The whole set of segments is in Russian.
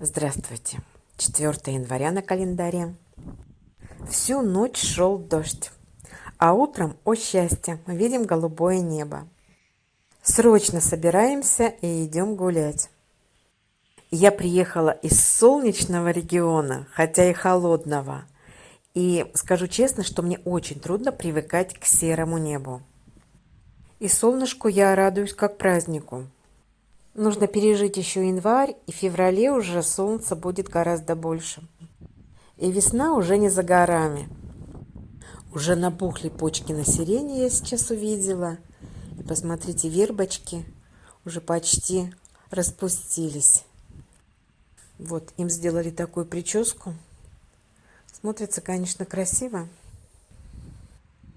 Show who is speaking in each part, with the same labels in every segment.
Speaker 1: Здравствуйте. 4 января на календаре. Всю ночь шел дождь. А утром, о счастье, мы видим голубое небо. Срочно собираемся и идем гулять. Я приехала из солнечного региона, хотя и холодного. И скажу честно, что мне очень трудно привыкать к серому небу. И солнышку я радуюсь как празднику. Нужно пережить еще январь, и в феврале уже солнца будет гораздо больше. И весна уже не за горами. Уже набухли почки на сирене, я сейчас увидела. И посмотрите, вербочки уже почти распустились. Вот, им сделали такую прическу. Смотрится, конечно, красиво.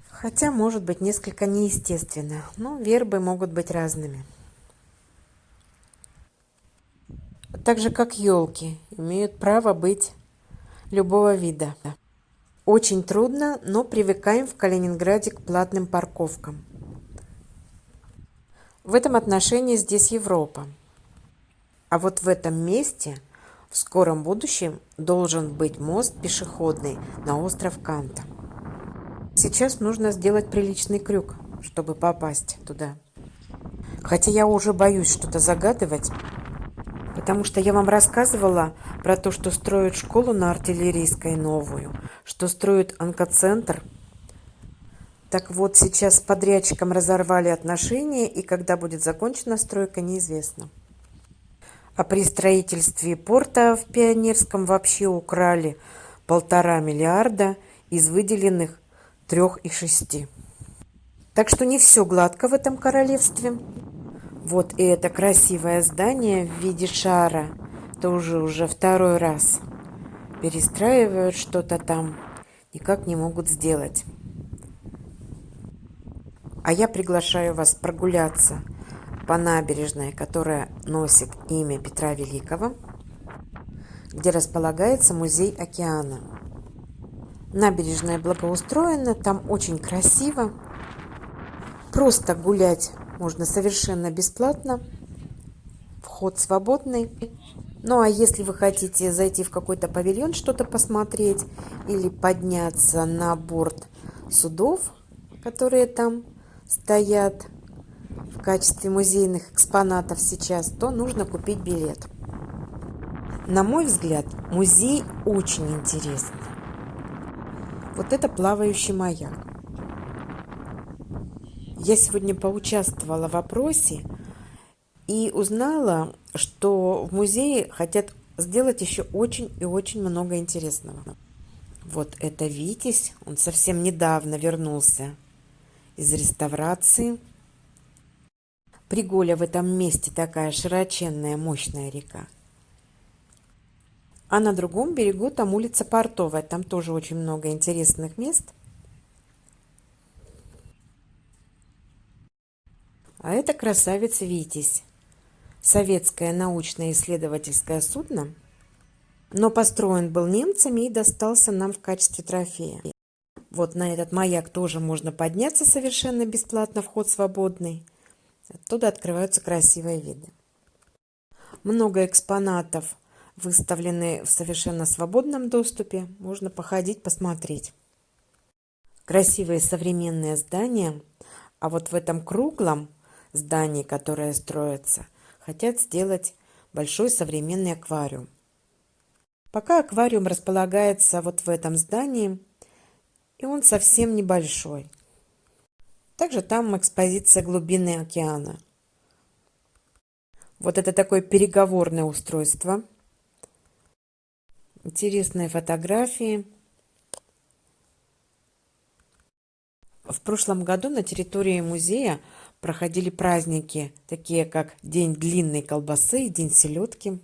Speaker 1: Хотя, может быть, несколько неестественно. Но вербы могут быть разными. Так же как елки, имеют право быть любого вида. Очень трудно, но привыкаем в Калининграде к платным парковкам. В этом отношении здесь Европа. А вот в этом месте в скором будущем должен быть мост пешеходный на остров Канта. Сейчас нужно сделать приличный крюк, чтобы попасть туда. Хотя я уже боюсь что-то загадывать, Потому что я вам рассказывала про то, что строят школу на артиллерийской новую, что строят онкоцентр. Так вот, сейчас с подрядчиком разорвали отношения, и когда будет закончена стройка, неизвестно. А при строительстве порта в Пионерском вообще украли полтора миллиарда из выделенных трех и шести. Так что не все гладко в этом королевстве. Вот и это красивое здание в виде шара. Тоже уже второй раз. Перестраивают что-то там. Никак не могут сделать. А я приглашаю вас прогуляться по набережной, которая носит имя Петра Великого, где располагается музей океана. Набережная благоустроена, там очень красиво. Просто гулять можно совершенно бесплатно. Вход свободный. Ну а если вы хотите зайти в какой-то павильон, что-то посмотреть или подняться на борт судов, которые там стоят в качестве музейных экспонатов сейчас, то нужно купить билет. На мой взгляд, музей очень интересный. Вот это плавающий маяк. Я сегодня поучаствовала в опросе и узнала, что в музее хотят сделать еще очень и очень много интересного. Вот это Витязь, он совсем недавно вернулся из реставрации. Приголя в этом месте такая широченная, мощная река. А на другом берегу там улица Портовая, там тоже очень много интересных мест – А это красавица Витязь. Советское научно-исследовательское судно, но построен был немцами и достался нам в качестве трофея. Вот на этот маяк тоже можно подняться совершенно бесплатно, вход свободный. Оттуда открываются красивые виды. Много экспонатов выставлены в совершенно свободном доступе. Можно походить, посмотреть. Красивые современные здания. А вот в этом круглом зданий, которое строится, хотят сделать большой современный аквариум. Пока аквариум располагается вот в этом здании, и он совсем небольшой. Также там экспозиция глубины океана. Вот это такое переговорное устройство. Интересные фотографии. В прошлом году на территории музея проходили праздники, такие как День длинной колбасы и День селедки.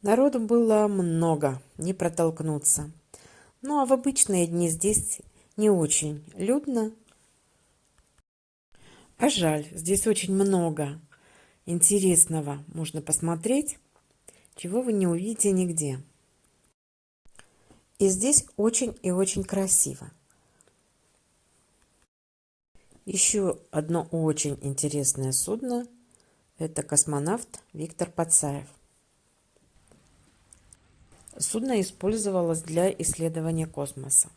Speaker 1: Народу было много, не протолкнуться. Ну а в обычные дни здесь не очень людно. А жаль, здесь очень много интересного можно посмотреть, чего вы не увидите нигде. И здесь очень и очень красиво. Еще одно очень интересное судно – это космонавт Виктор Пацаев. Судно использовалось для исследования космоса.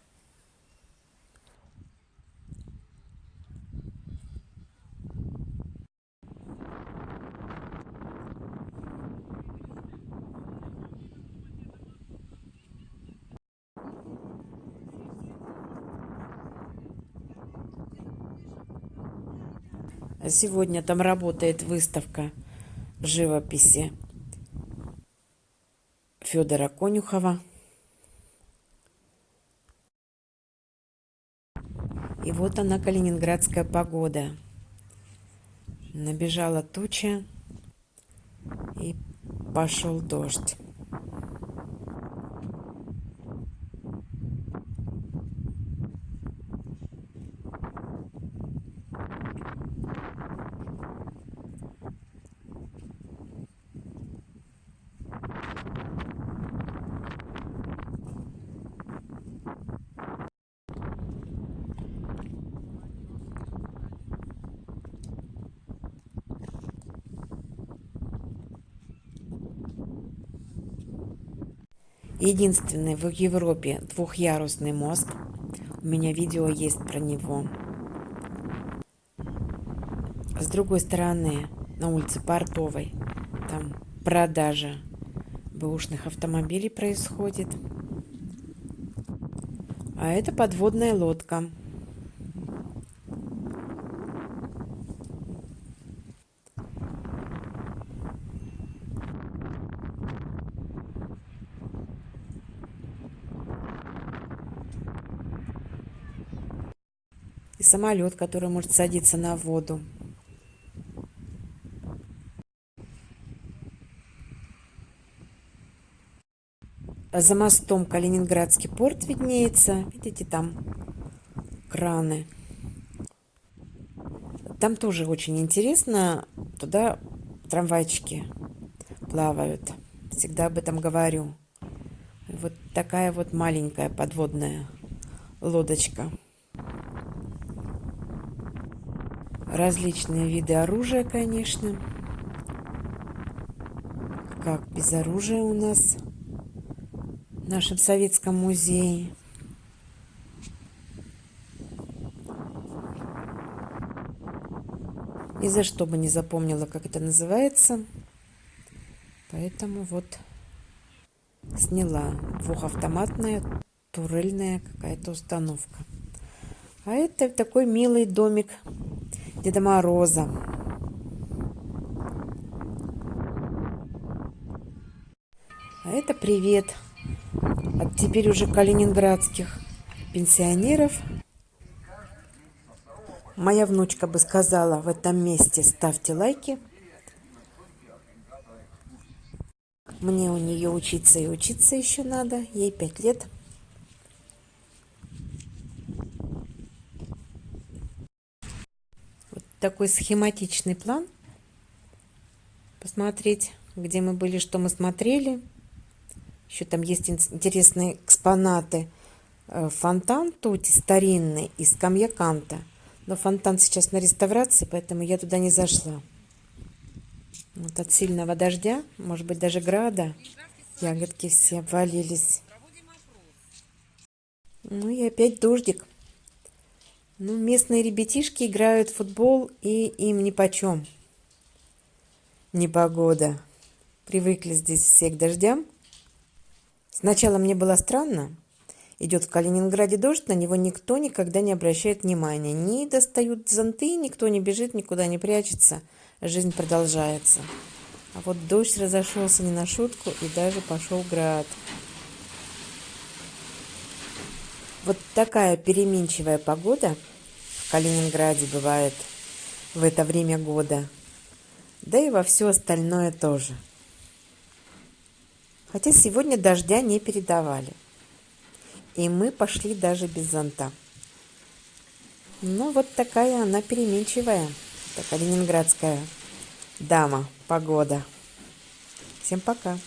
Speaker 1: Сегодня там работает выставка живописи Федора Конюхова. И вот она, калининградская погода. Набежала туча и пошел дождь. Единственный в Европе двухъярусный мост. У меня видео есть про него. С другой стороны, на улице Портовой, там продажа бэушных автомобилей происходит. А это подводная лодка. Самолет, который может садиться на воду. За мостом Калининградский порт виднеется. Видите, там краны. Там тоже очень интересно. Туда трамвайчики плавают. Всегда об этом говорю. Вот такая вот маленькая подводная лодочка. Различные виды оружия, конечно. Как без оружия у нас в нашем советском музее. Ни за что бы не запомнила, как это называется. Поэтому вот сняла двухавтоматная турельная какая-то установка. А это такой милый домик Деда Мороза. А это привет от теперь уже калининградских пенсионеров. Моя внучка бы сказала в этом месте ставьте лайки. Мне у нее учиться и учиться еще надо. Ей пять лет. Такой схематичный план. Посмотреть, где мы были, что мы смотрели. Еще там есть интересные экспонаты. Э, фонтан тут старинный из камья Канта. Но фонтан сейчас на реставрации, поэтому я туда не зашла. Вот от сильного дождя, может быть, даже града, ягодки все обвалились. Ну и опять дождик. Ну, местные ребятишки играют в футбол, и им нипочем. Непогода. Привыкли здесь все к дождям. Сначала мне было странно. Идет в Калининграде дождь, на него никто никогда не обращает внимания. Не достают зонты, никто не бежит, никуда не прячется. Жизнь продолжается. А вот дождь разошелся не на шутку, и даже пошел град. Вот такая переменчивая погода Калининграде бывает в это время года. Да и во все остальное тоже. Хотя сегодня дождя не передавали. И мы пошли даже без зонта. Ну, вот такая она переменчивая. Это калининградская дама, погода. Всем пока.